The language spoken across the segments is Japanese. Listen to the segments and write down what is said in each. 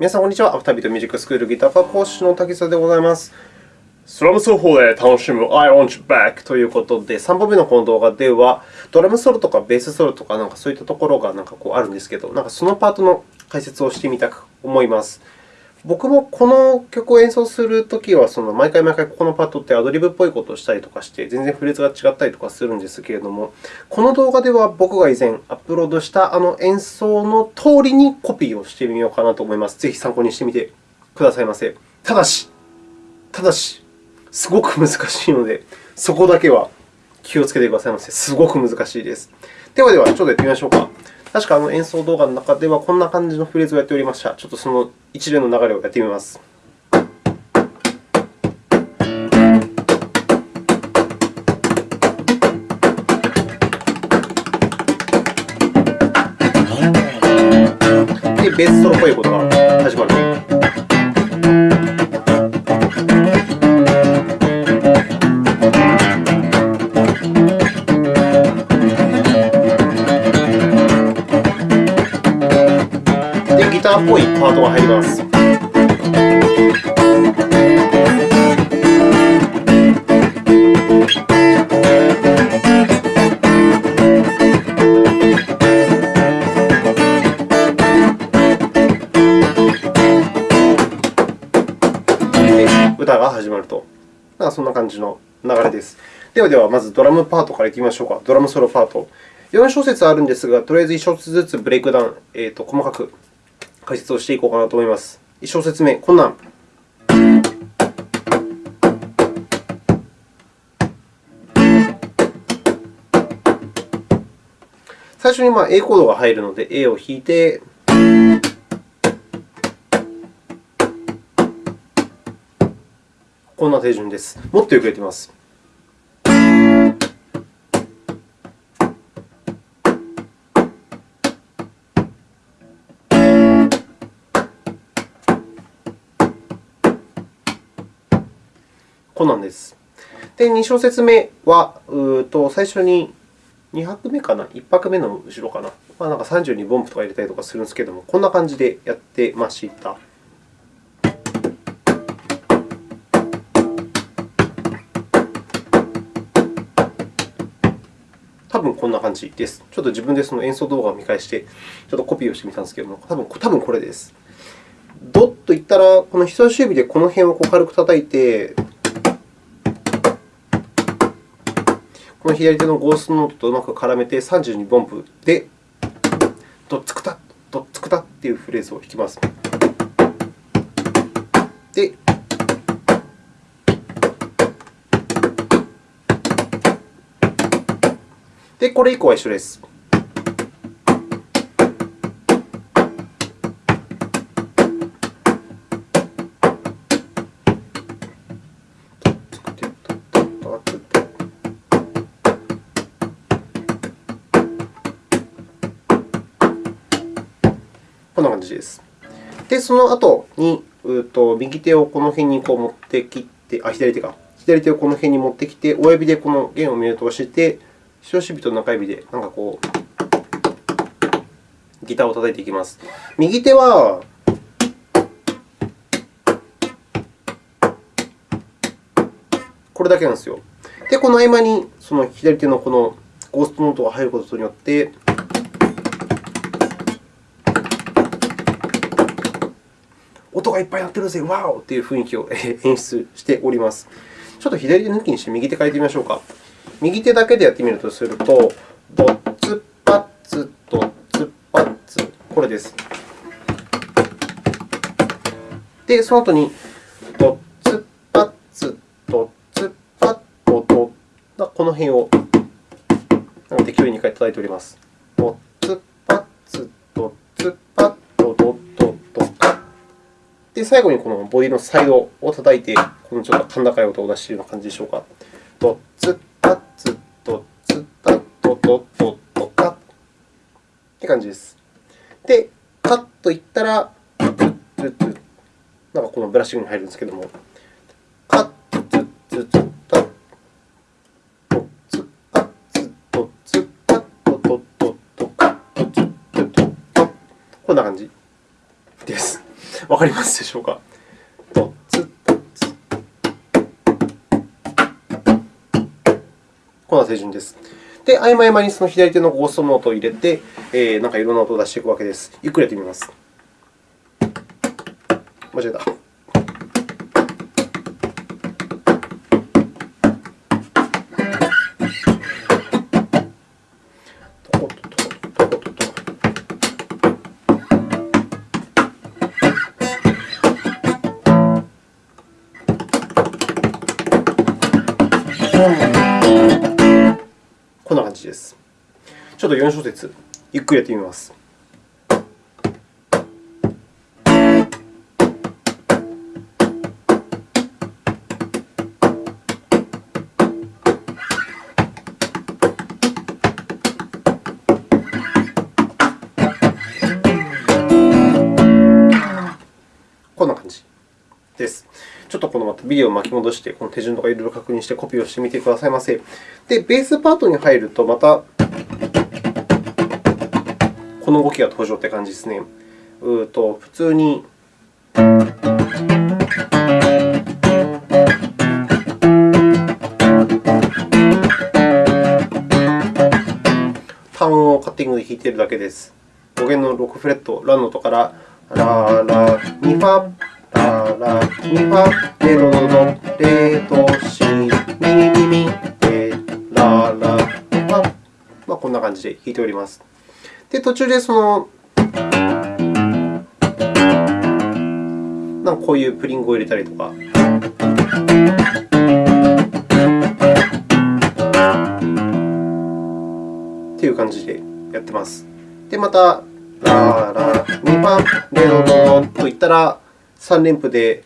皆さん、こんにちは。アフタービートミュージックスクールギター科講師の滝沢でございます。スラム奏法で楽しむ I want you back ということで、3本目のこの動画では、ドラムソロとかベースソロとか、なんかそういったところがなんかこうあるんですけど、なんかそのパートの解説をしてみたく思います。僕もこの曲を演奏するときは、その毎回毎回ここのパートってアドリブっぽいことをしたりとかして、全然フレーズが違ったりとかするんですけれども、この動画では僕が以前アップロードしたあの演奏の通りにコピーをしてみようかなと思います。ぜひ参考にしてみてくださいませ。ただし、ただし、すごく難しいので、そこだけは気をつけてくださいませ。すごく難しいです。ではでは、ちょっとやってみましょうか。確かあの演奏動画の中ではこんな感じのフレーズをやっておりました。ちょっとその一連の流れをやってみます。で、ベースソロっぽいことが始まターっぽいパートが入ります。歌が始まると。そんな感じの流れです。ではでは、まずドラムパートからいきましょうか。ドラムソロパート。4小節あるんですが、とりあえず1小節ずつブレイクダウン、えーと、細かく解説をしていこうかなと思います。1小節目、こんなん。最初にまあ A コードが入るので、A を弾いて、こんな手順です。もっとよくやってみます。こんなんです。で、2小節目は、うと最初に2拍目かな、1拍目の後ろかな、まあ、なんか32分音符とか入れたりとかするんですけれども、こんな感じでやってました。多分こんな感じです。ちょっと自分でその演奏動画を見返して、ちょっとコピーをしてみたんですけれども、多分多分これです。ドッといったら、この人差し指でこの辺をこう軽く叩いて、この左手のゴーストノートとうまく絡めて32分音符で、ドッツクタ、ドッツクタというフレーズを弾きます。で、で、これ以降は一緒です。じです。で、その後に、うと右手をこの辺にこう持ってきて、あ、左手か。左手をこの辺に持ってきて、親指でこの弦をミュートして、人差し指と中指でなんかこう、ギターを叩いていきます。右手は、これだけなんですよ。で、この合間にその左手のこのゴーストノートが入ることによって、がいっぱい鳴ってるぜ、ワオという雰囲気を演出しております。ちょっと左手抜きにして右手変えてみましょうか。右手だけでやってみるとすると、ドッツパッツ、ドッツパッツ、これです。で、その後に、ドッツパッツ、ドッツパッドドこの辺を適当に2回叩いております。最後にこのボディのサイドを叩いて、このちょっと甲高い音を出しているような感じでしょうか。ドッツッタッツッドッツッタッドドドドカッって感じです。で、カッといったら、ツッツッツッなんかこのブラッシングに入るんですけども、カッツッツッツッわかりますでしょうか？ドツドツこんな手順です。で、合間合間にその左手のゴーストノートを入れて、えー、なんかいろんな音を出していくわけです。ゆっくりやってみます？間違えた。ちょっと4小節、ゆっくりやってみます。こんな感じです。ちょっとこのまたビデオを巻き戻して、この手順とかいろいろ確認してコピーをしてみてくださいませ。で、ベースパートに入ると、またこの動きが登場って感じですね。うと普通に単音をカッティングで弾いているだけです。5弦の6フレット、ラの音からララミファララミファレドドドレドシミミミミレララミファ、まあ、こんな感じで弾いております。で、途中でそのなんかこういうプリングを入れたりとか。っていう感じでやってます。で、また、ラーラ、ミファ、レドドといったら、3連符で、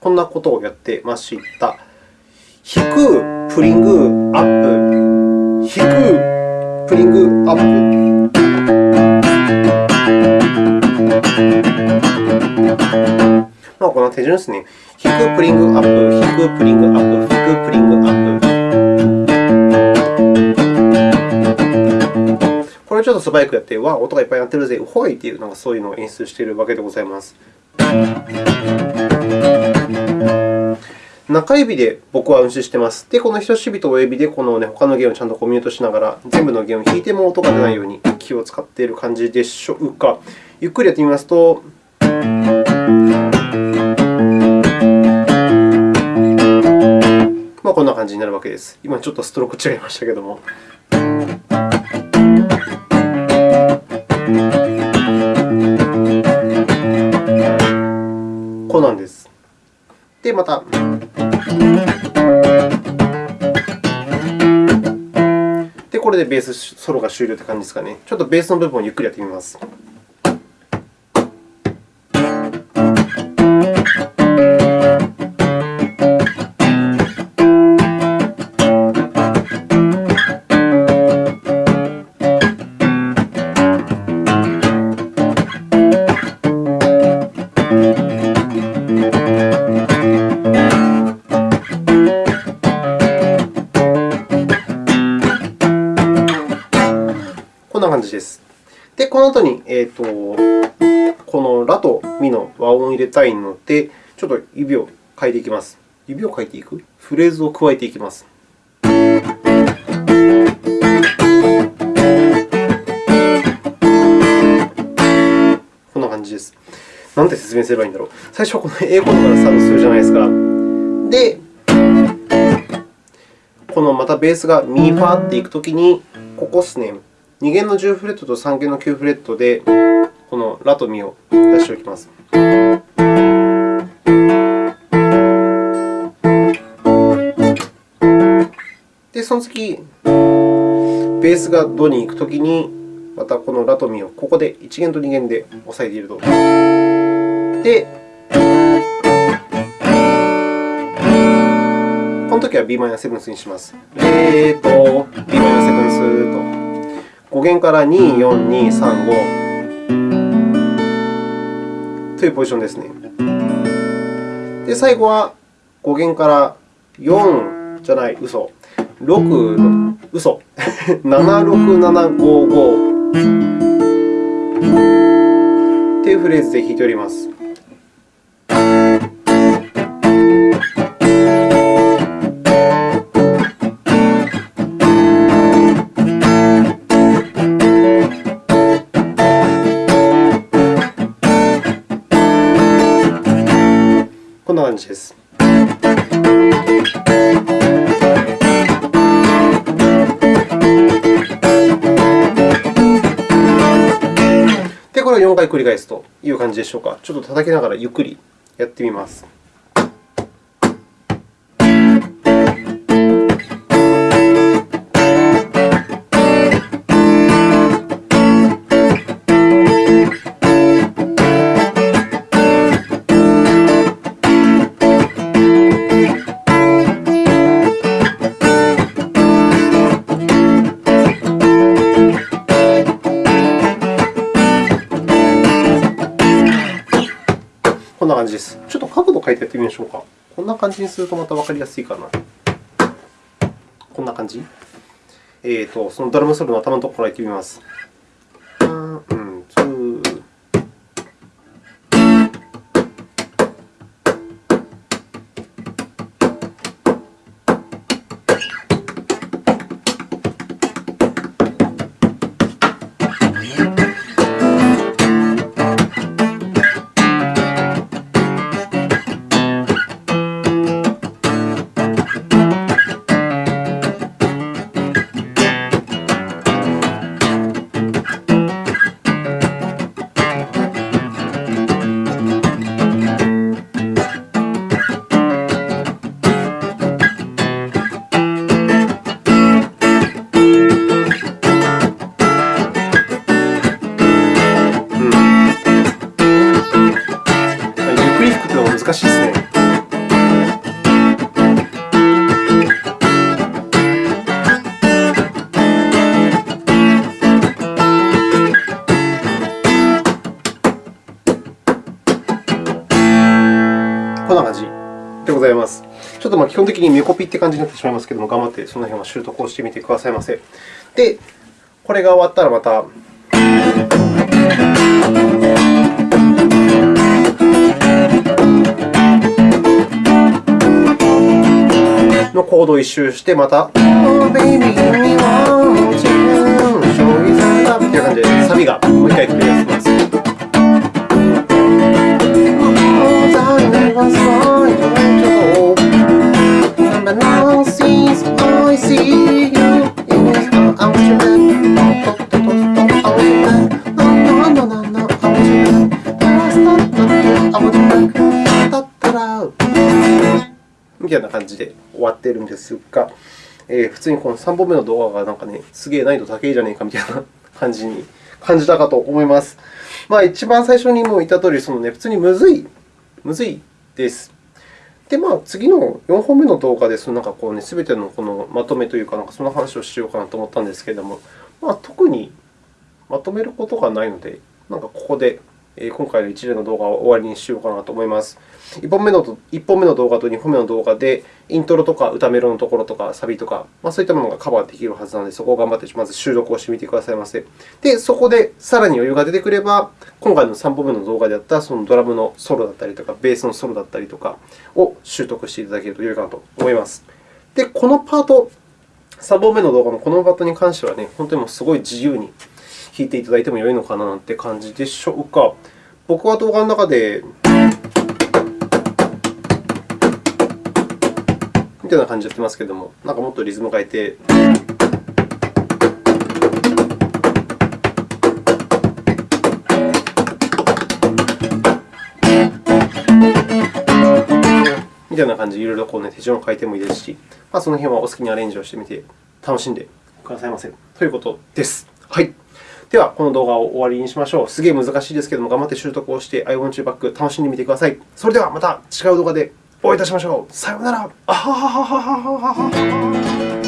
こんなことをやってました。弾く、プリング、アップ、弾く、プリング、アップ。まあ、この手順ですね。弾く、プリング、アップ、弾く、プリング、アップ、弾く、プリング、アップ。これちょっと素早くやって、わあ、音がいっぱい鳴ってるぜ、うほいっていう、なんかそういうのを演出しているわけでございます。中指で僕は運指してます。で、この人差し指と親指でこの、ね、他の弦をちゃんとコミュートしながら、全部の弦を弾いても音が出ないように気を使っている感じでしょうか。ゆっくりやってみますと、まあ、こんな感じになるわけです。今ちょっとストローク違いましたけども。こうなんです。で、また。ベースソロが終了という感じですかね。ちょっとベースの部分をゆっくりやってみます。えーと、このラとミの和音を入れたいので、ちょっと指を変えていきます。指を変えていく？フレーズを加えていきます。こんな感じです。なんて説明すればいいんだろう。最初はこの A コードからスタートするじゃないですか。で、このまたベースがミファーっていくときに、ここですね。2弦の10フレットと3弦の9フレットで、このラとミを出しておきます。で、その次、ベースがドに行くときに、またこのラとミをここで1弦と2弦で押さえていると。で、このときは Bm7 にします。えーと、Bm7 と。5弦から2、4、2、3、5というポジションですね。で、最後は5弦から4じゃない、嘘。6の、嘘、76755っていうフレーズで弾いております。な感じです。で、これを4回繰り返すという感じでしょうか。ちょっと叩きながらゆっくりやってみます。んな感じにするとまた分かりやすいかな。こんな感じ？えーと、そのドラムソロの頭のところからやってみます。でございます。ちょっとまあ基本的にメコピって感じになってしまいますけれども、頑張ってその辺は習得をしてみてくださいませ。で、これが終わったらまた。のコードを一周して、また、じで終わっているんですが、えー、普通にこの3本目の動画がなんかね、すげえ難易度高いじゃねえかみたいな感じに感じたかと思います。まあ、一番最初にも言ったとおり、そのね、普通にむずい、むずいです。で、まあ、次の4本目の動画で、そのなんかこうね、すべてのこのまとめというか、なんかその話をしようかなと思ったんですけれども、まあ、特にまとめることがないので、なんかここで今回の一連の動画を終わりにしようかなと思います。1本目の ,1 本目の動画と2本目の動画で、イントロとか歌メロのところとかサビとか、まあ、そういったものがカバーできるはずなので、そこを頑張ってまず収録をしてみてくださいませ。で、そこでさらに余裕が出てくれば、今回の3本目の動画であったそのドラムのソロだったりとか、ベースのソロだったりとかを習得していただけると良いかなと思います。で、このパート、3本目の動画のこのパートに関してはね、本当にもうすごい自由に弾いていただいても良いのかななんて感じでしょうか。僕は動画の中で、みたいな感じでやってますけれども、なんかもっとリズム変えて。みたいな感じでいろいろこう、ね、手順を変えてもいいですし、まあ、その辺はお好きにアレンジをしてみて楽しんでくださいませということです。はい。では、この動画を終わりにしましょう。すげえ難しいですけれども、頑張って習得をして I want you back 楽しんでみてください。それではまた違う動画でお会いいたしましょう。さようなら。あはははははははは。